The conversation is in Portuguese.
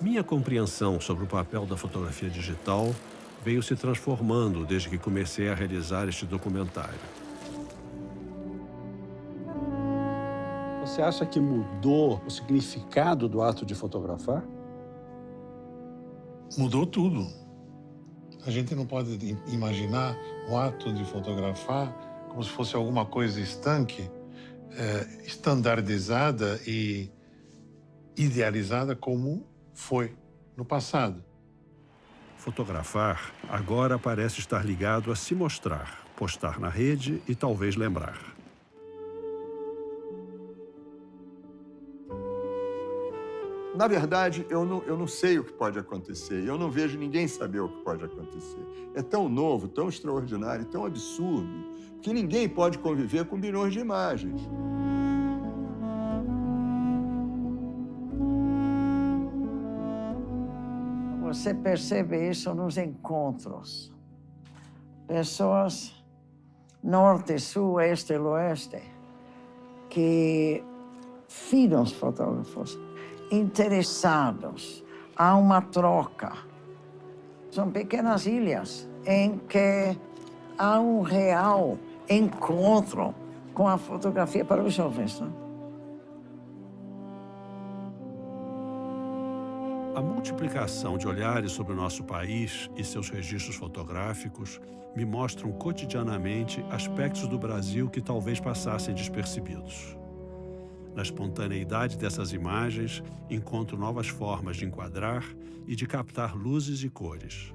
Minha compreensão sobre o papel da fotografia digital veio se transformando desde que comecei a realizar este documentário. Você acha que mudou o significado do ato de fotografar? Mudou tudo. A gente não pode imaginar o ato de fotografar como se fosse alguma coisa estanque, eh, estandardizada e idealizada como foi no passado. Fotografar agora parece estar ligado a se mostrar, postar na rede e talvez lembrar. Na verdade, eu não, eu não sei o que pode acontecer. Eu não vejo ninguém saber o que pode acontecer. É tão novo, tão extraordinário, tão absurdo, que ninguém pode conviver com bilhões de imagens. Você percebe isso nos encontros. Pessoas norte, sul, este e oeste que filhos fotógrafos interessados. Há uma troca. São pequenas ilhas em que há um real encontro com a fotografia para os jovens. Não? A multiplicação de olhares sobre o nosso país e seus registros fotográficos me mostram cotidianamente aspectos do Brasil que talvez passassem despercebidos. Na espontaneidade dessas imagens, encontro novas formas de enquadrar e de captar luzes e cores.